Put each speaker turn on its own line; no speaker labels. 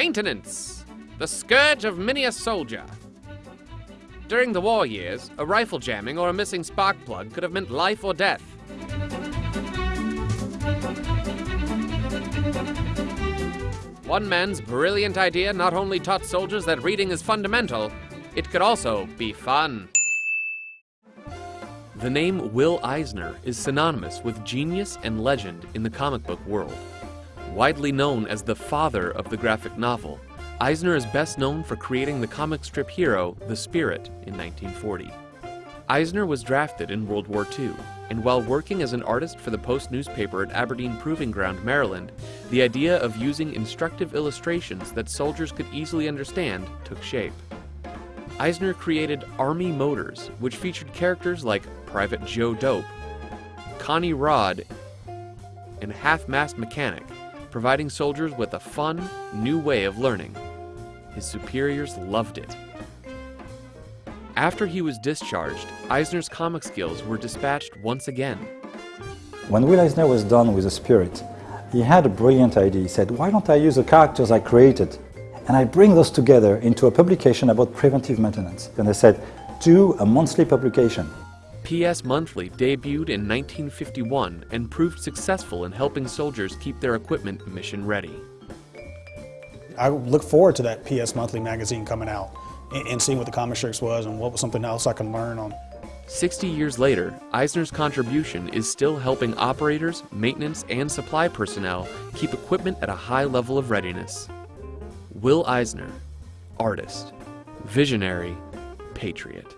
Maintenance! The scourge of many a soldier. During the war years, a rifle jamming or a missing spark plug could have meant life or death. One man's brilliant idea not only taught soldiers that reading is fundamental, it could also be fun. The name Will Eisner is synonymous with genius and legend in the comic book world. Widely known as the father of the graphic novel, Eisner is best known for creating the comic strip hero, the Spirit, in 1940. Eisner was drafted in World War II, and while working as an artist for the Post newspaper at Aberdeen Proving Ground, Maryland, the idea of using instructive illustrations that soldiers could easily understand took shape. Eisner created Army Motors, which featured characters like Private Joe Dope, Connie Rodd, and Half-Mast McCanick, providing soldiers with a fun, new way of learning. His superiors loved it. After he was discharged, Eisner's comic skills were dispatched once again.
When Will Eisner was done with The Spirit, he had a brilliant idea. He said, why don't I use the characters I created and I bring those together into a publication about preventive maintenance. And I said, do a monthly publication.
PS Monthly debuted in 1951 and proved successful in helping soldiers keep their equipment mission ready.
I look forward to that PS Monthly magazine coming out and, and seeing what the comic strips was and what was something else I can learn on.
60 years later, Eisner's contribution is still helping operators, maintenance, and supply personnel keep equipment at a high level of readiness. Will Eisner, artist, visionary, patriot.